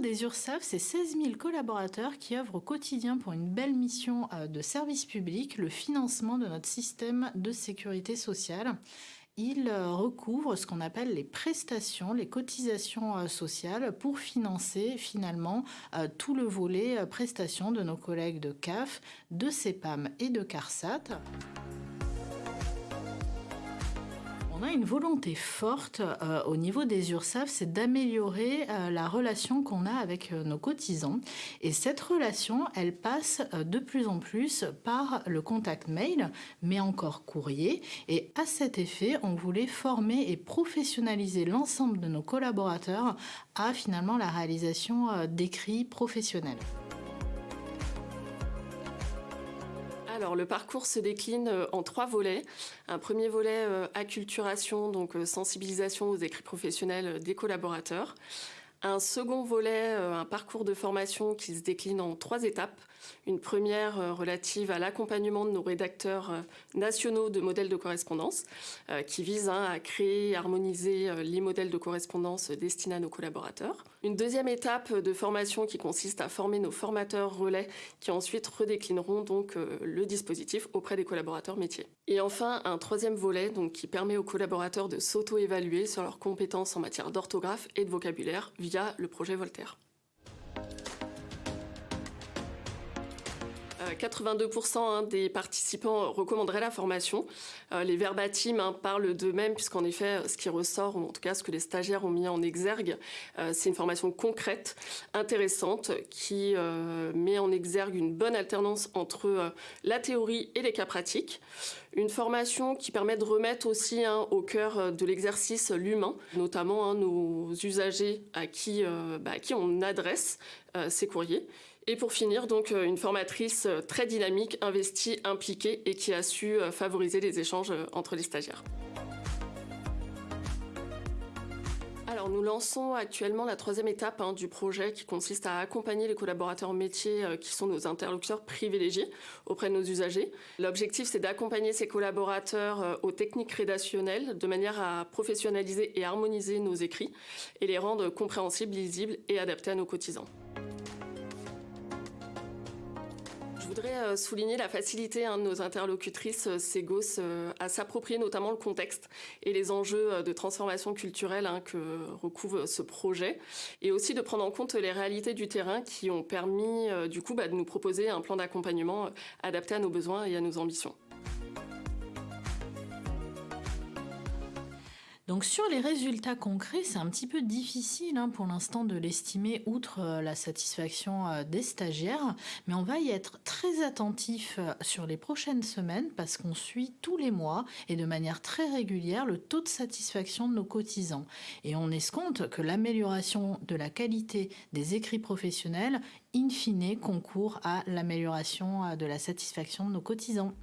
des URSAF, c'est 16 000 collaborateurs qui œuvrent au quotidien pour une belle mission euh, de service public, le financement de notre système de sécurité sociale. Ils euh, recouvrent ce qu'on appelle les prestations, les cotisations euh, sociales pour financer finalement tout le volet prestations de nos collègues de CAF, de CEPAM et de CARSAT. On a une volonté forte euh, au niveau des URSAF, c'est d'améliorer euh, la relation qu'on a avec euh, nos cotisants. Et cette relation, elle passe de plus en plus par le contact mail, mais encore courrier. Et à cet effet, on voulait former et professionnaliser l'ensemble de nos collaborateurs à finalement la réalisation d'écrits professionnels. Alors le parcours se décline euh, en trois volets. Un premier volet euh, acculturation, donc euh, sensibilisation aux écrits professionnels des collaborateurs. Un second volet, un parcours de formation qui se décline en trois étapes. Une première relative à l'accompagnement de nos rédacteurs nationaux de modèles de correspondance, qui vise hein, à créer et harmoniser les modèles de correspondance destinés à nos collaborateurs. Une deuxième étape de formation qui consiste à former nos formateurs relais qui ensuite redéclineront donc euh, le dispositif auprès des collaborateurs métiers. Et enfin, un troisième volet donc, qui permet aux collaborateurs de s'auto-évaluer sur leurs compétences en matière d'orthographe et de vocabulaire via le projet Voltaire. 82% hein, des participants recommanderaient la formation. Euh, les verbatims hein, parlent d'eux-mêmes, puisqu'en effet, ce qui ressort, ou en tout cas ce que les stagiaires ont mis en exergue, euh, c'est une formation concrète, intéressante, qui euh, met en exergue une bonne alternance entre la théorie et les cas pratiques. Une formation qui permet de remettre aussi hein, au cœur de l'exercice l'humain, notamment nos usagers à qui, bah, à qui on adresse ces courriers. Et pour finir, donc une formatrice très dynamique, investie, impliquée et qui a su euh, favoriser les échanges euh, entre les stagiaires. Alors nous lançons actuellement la troisième étape hein, du projet qui consiste à accompagner les collaborateurs métiers euh, qui sont nos interlocuteurs privilégiés auprès de nos usagers. L'objectif c'est d'accompagner ces collaborateurs aux techniques rédactionnelles de manière à professionnaliser et harmoniser nos écrits et les rendre compréhensibles, lisibles et adaptés à nos cotisants. Voudrais euh, souligner la facilité hein, de nos interlocutrices euh, Ségos euh, à s'approprier notamment le contexte et les enjeux de transformation culturelle hein, que recouvre ce projet, et aussi de prendre en compte les réalités du terrain qui ont permis du coup bah, de nous proposer un plan d'accompagnement adapté à nos besoins et à nos ambitions. Donc sur les résultats concrets, c'est un petit peu difficile hein, pour l'instant de l'estimer outre euh, la satisfaction euh, des stagiaires, mais on va y être très attentif euh, sur les prochaines semaines parce qu'on suit tous les mois et de manière très régulière le taux de satisfaction de nos cotisants. Et on escompte que l'amélioration de la qualité des écrits professionnels, in fine, concourt à l'amélioration de la satisfaction de nos cotisants.